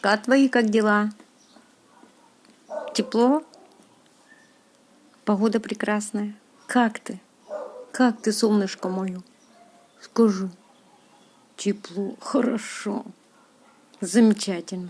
солнышко, а твои как дела? Тепло? Погода прекрасная. Как ты? Как ты, солнышко мое? Скажу. Тепло. Хорошо. Замечательно.